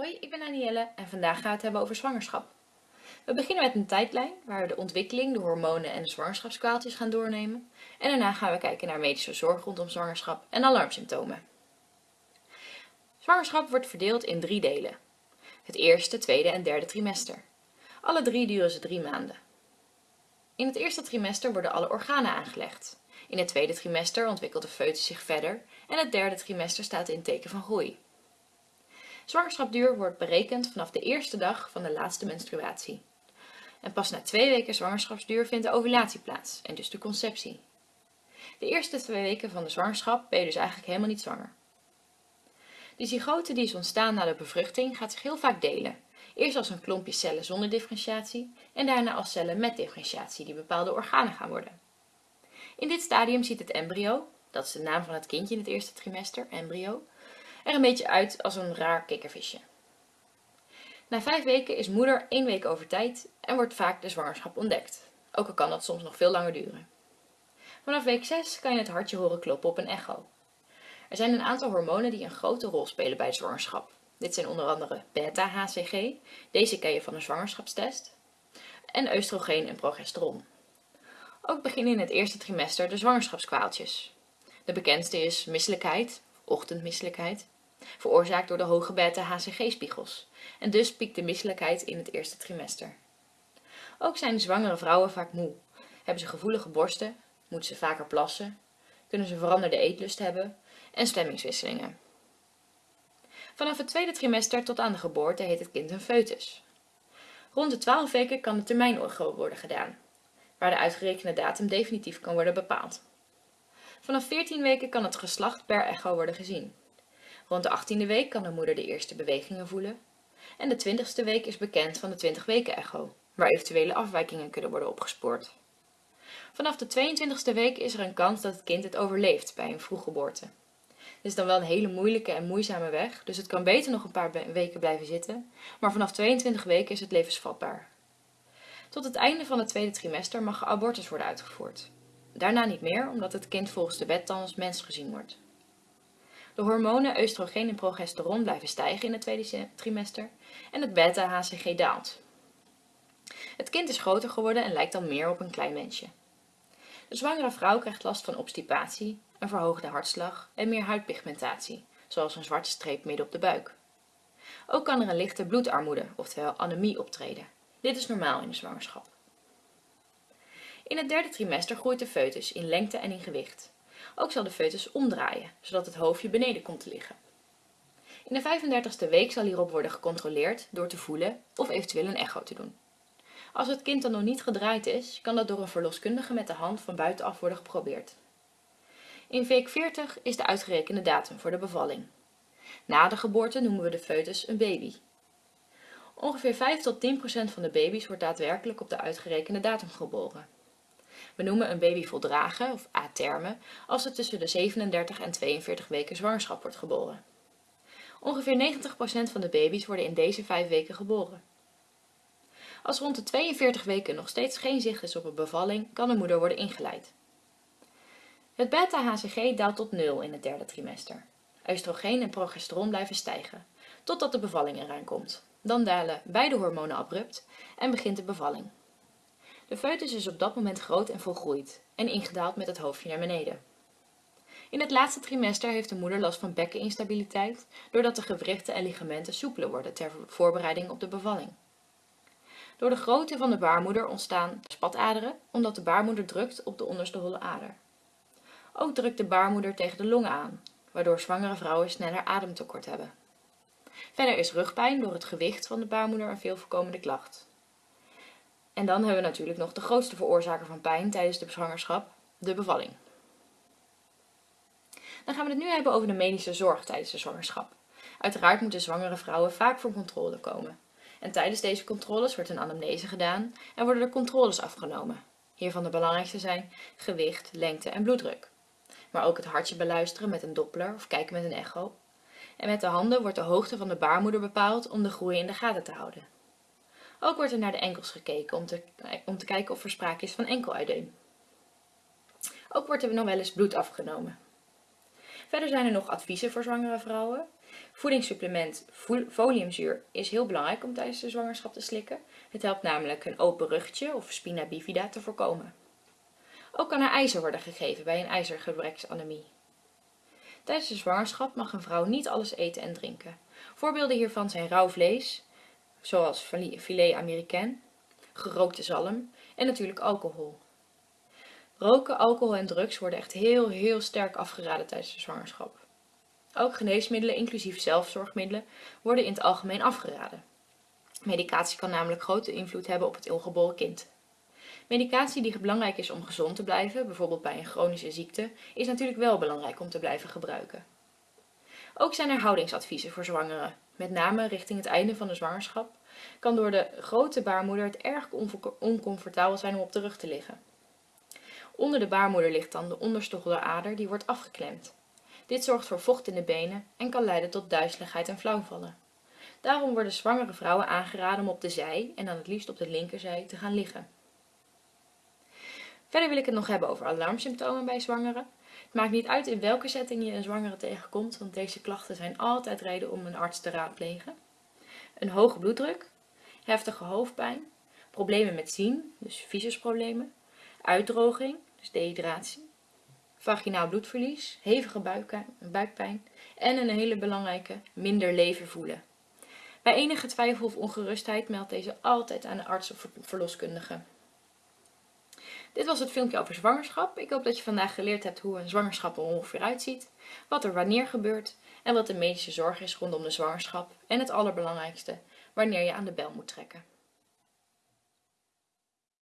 Hoi, ik ben Anielle en vandaag gaan we het hebben over zwangerschap. We beginnen met een tijdlijn waar we de ontwikkeling, de hormonen en de zwangerschapskwaaltjes gaan doornemen. En daarna gaan we kijken naar medische zorg rondom zwangerschap en alarmsymptomen. Zwangerschap wordt verdeeld in drie delen. Het eerste, tweede en derde trimester. Alle drie duren ze drie maanden. In het eerste trimester worden alle organen aangelegd. In het tweede trimester ontwikkelt de foetus zich verder en het derde trimester staat in teken van groei. Zwangerschapduur wordt berekend vanaf de eerste dag van de laatste menstruatie. En pas na twee weken zwangerschapsduur vindt de ovulatie plaats en dus de conceptie. De eerste twee weken van de zwangerschap ben je dus eigenlijk helemaal niet zwanger. De zygote die is ontstaan na de bevruchting gaat zich heel vaak delen. Eerst als een klompje cellen zonder differentiatie en daarna als cellen met differentiatie die bepaalde organen gaan worden. In dit stadium ziet het embryo, dat is de naam van het kindje in het eerste trimester, embryo, er een beetje uit als een raar kikkervisje. Na vijf weken is moeder één week over tijd en wordt vaak de zwangerschap ontdekt. Ook al kan dat soms nog veel langer duren. Vanaf week 6 kan je het hartje horen kloppen op een echo. Er zijn een aantal hormonen die een grote rol spelen bij de zwangerschap. Dit zijn onder andere beta-HCG, deze ken je van een zwangerschapstest, en oestrogeen en progesteron. Ook beginnen in het eerste trimester de zwangerschapskwaaltjes. De bekendste is misselijkheid, ochtendmisselijkheid, veroorzaakt door de hoge beta-HCG-spiegels. En dus piekt de misselijkheid in het eerste trimester. Ook zijn zwangere vrouwen vaak moe. Hebben ze gevoelige borsten, moeten ze vaker plassen, kunnen ze veranderde eetlust hebben en stemmingswisselingen. Vanaf het tweede trimester tot aan de geboorte heet het kind een foetus. Rond de 12 weken kan de termijn worden gedaan, waar de uitgerekende datum definitief kan worden bepaald. Vanaf 14 weken kan het geslacht per echo worden gezien. Rond de 18e week kan de moeder de eerste bewegingen voelen. En de 20ste week is bekend van de 20 weken echo, waar eventuele afwijkingen kunnen worden opgespoord. Vanaf de 22e week is er een kans dat het kind het overleeft bij een vroeggeboorte. Dit is dan wel een hele moeilijke en moeizame weg, dus het kan beter nog een paar weken blijven zitten, maar vanaf 22 weken is het levensvatbaar. Tot het einde van het tweede trimester mag abortus worden uitgevoerd. Daarna niet meer, omdat het kind volgens de wet dan als mens gezien wordt. De hormonen oestrogeen en progesteron blijven stijgen in het tweede trimester en het beta-HCG daalt. Het kind is groter geworden en lijkt dan meer op een klein mensje. De zwangere vrouw krijgt last van obstipatie, een verhoogde hartslag en meer huidpigmentatie, zoals een zwarte streep midden op de buik. Ook kan er een lichte bloedarmoede, oftewel anemie, optreden. Dit is normaal in de zwangerschap. In het derde trimester groeit de foetus in lengte en in gewicht. Ook zal de foetus omdraaien, zodat het hoofdje beneden komt te liggen. In de 35ste week zal hierop worden gecontroleerd door te voelen of eventueel een echo te doen. Als het kind dan nog niet gedraaid is, kan dat door een verloskundige met de hand van buitenaf worden geprobeerd. In week 40 is de uitgerekende datum voor de bevalling. Na de geboorte noemen we de foetus een baby. Ongeveer 5 tot 10 procent van de baby's wordt daadwerkelijk op de uitgerekende datum geboren. We noemen een baby voldragen, of aterme, als het tussen de 37 en 42 weken zwangerschap wordt geboren. Ongeveer 90% van de baby's worden in deze 5 weken geboren. Als rond de 42 weken nog steeds geen zicht is op een bevalling, kan de moeder worden ingeleid. Het beta-HCG daalt tot 0 in het derde trimester. Oestrogeen en progesteron blijven stijgen, totdat de bevalling eraan komt. Dan dalen beide hormonen abrupt en begint de bevalling. De foetus is op dat moment groot en volgroeid en ingedaald met het hoofdje naar beneden. In het laatste trimester heeft de moeder last van bekkeninstabiliteit, doordat de gewrichten en ligamenten soepeler worden ter voorbereiding op de bevalling. Door de grootte van de baarmoeder ontstaan spataderen, omdat de baarmoeder drukt op de onderste holle ader. Ook drukt de baarmoeder tegen de longen aan, waardoor zwangere vrouwen sneller ademtekort hebben. Verder is rugpijn door het gewicht van de baarmoeder een veel voorkomende klacht. En dan hebben we natuurlijk nog de grootste veroorzaker van pijn tijdens de zwangerschap, de bevalling. Dan gaan we het nu hebben over de medische zorg tijdens de zwangerschap. Uiteraard moeten zwangere vrouwen vaak voor controle komen. En tijdens deze controles wordt een anamnese gedaan en worden er controles afgenomen. Hiervan de belangrijkste zijn gewicht, lengte en bloeddruk. Maar ook het hartje beluisteren met een doppler of kijken met een echo. En met de handen wordt de hoogte van de baarmoeder bepaald om de groei in de gaten te houden. Ook wordt er naar de enkels gekeken om te, om te kijken of er sprake is van enkeluideem. Ook wordt er nog wel eens bloed afgenomen. Verder zijn er nog adviezen voor zwangere vrouwen. Voedingssupplement foliumzuur is heel belangrijk om tijdens de zwangerschap te slikken. Het helpt namelijk een open ruggetje of spina bifida te voorkomen. Ook kan er ijzer worden gegeven bij een ijzergebreksanemie. Tijdens de zwangerschap mag een vrouw niet alles eten en drinken. Voorbeelden hiervan zijn rauw vlees, zoals filet américain, gerookte zalm en natuurlijk alcohol. Roken, alcohol en drugs worden echt heel heel sterk afgeraden tijdens de zwangerschap. Ook geneesmiddelen, inclusief zelfzorgmiddelen, worden in het algemeen afgeraden. Medicatie kan namelijk grote invloed hebben op het ongeboren kind. Medicatie die belangrijk is om gezond te blijven, bijvoorbeeld bij een chronische ziekte, is natuurlijk wel belangrijk om te blijven gebruiken. Ook zijn er houdingsadviezen voor zwangeren. Met name richting het einde van de zwangerschap kan door de grote baarmoeder het erg oncomfortabel zijn om op de rug te liggen. Onder de baarmoeder ligt dan de onderste ader die wordt afgeklemd. Dit zorgt voor vocht in de benen en kan leiden tot duizeligheid en flauwvallen. Daarom worden zwangere vrouwen aangeraden om op de zij, en dan het liefst op de linkerzij, te gaan liggen. Verder wil ik het nog hebben over alarmsymptomen bij zwangeren. Het maakt niet uit in welke setting je een zwangere tegenkomt, want deze klachten zijn altijd reden om een arts te raadplegen. Een hoge bloeddruk, heftige hoofdpijn, problemen met zien, dus visusproblemen, uitdroging, dus dehydratie, vaginaal bloedverlies, hevige buikpijn en een hele belangrijke, minder leven voelen. Bij enige twijfel of ongerustheid meldt deze altijd aan de arts of verloskundige. Dit was het filmpje over zwangerschap. Ik hoop dat je vandaag geleerd hebt hoe een zwangerschap er ongeveer uitziet, wat er wanneer gebeurt en wat de medische zorg is rondom de zwangerschap en het allerbelangrijkste, wanneer je aan de bel moet trekken.